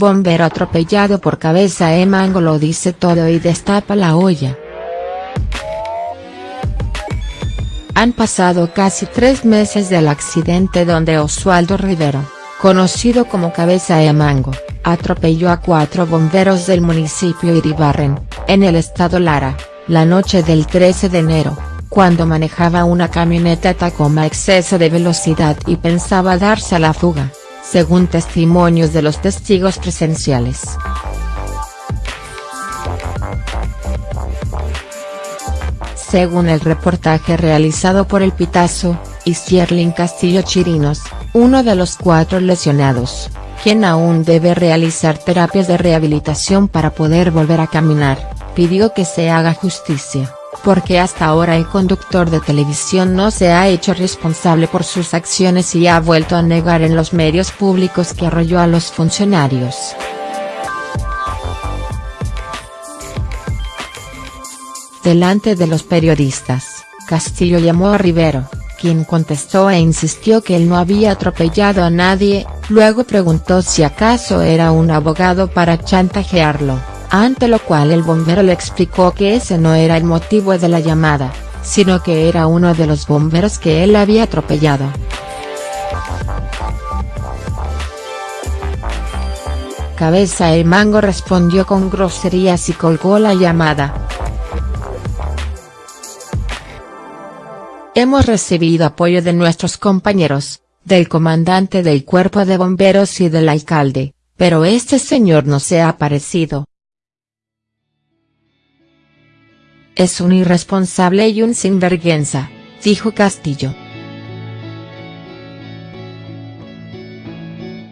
Bombero atropellado por cabeza de mango lo dice todo y destapa la olla. Han pasado casi tres meses del accidente donde Oswaldo Rivero, conocido como Cabeza de Mango, atropelló a cuatro bomberos del municipio Iribarren, en el estado Lara, la noche del 13 de enero, cuando manejaba una camioneta Tacoma a exceso de velocidad y pensaba darse a la fuga según testimonios de los testigos presenciales. Según el reportaje realizado por el Pitazo, y Sierlin Castillo Chirinos, uno de los cuatro lesionados, quien aún debe realizar terapias de rehabilitación para poder volver a caminar, pidió que se haga justicia porque hasta ahora el conductor de televisión no se ha hecho responsable por sus acciones y ha vuelto a negar en los medios públicos que arrolló a los funcionarios. Delante de los periodistas, Castillo llamó a Rivero, quien contestó e insistió que él no había atropellado a nadie, luego preguntó si acaso era un abogado para chantajearlo ante lo cual el bombero le explicó que ese no era el motivo de la llamada, sino que era uno de los bomberos que él había atropellado. Cabeza el Mango respondió con groserías y colgó la llamada. Hemos recibido apoyo de nuestros compañeros, del comandante del cuerpo de bomberos y del alcalde, pero este señor no se ha aparecido. Es un irresponsable y un sinvergüenza, dijo Castillo.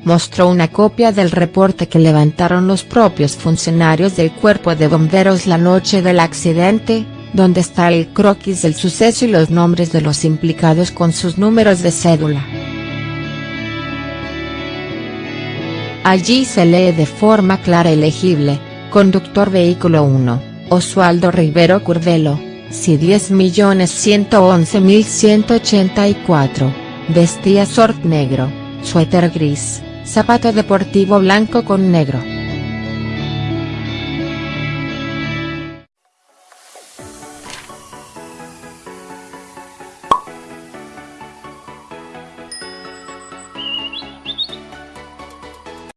Mostró una copia del reporte que levantaron los propios funcionarios del cuerpo de bomberos la noche del accidente, donde está el croquis del suceso y los nombres de los implicados con sus números de cédula. Allí se lee de forma clara y legible, conductor vehículo 1. Oswaldo Rivero Curvelo, si 10.111.184, vestía short negro, suéter gris, zapato deportivo blanco con negro.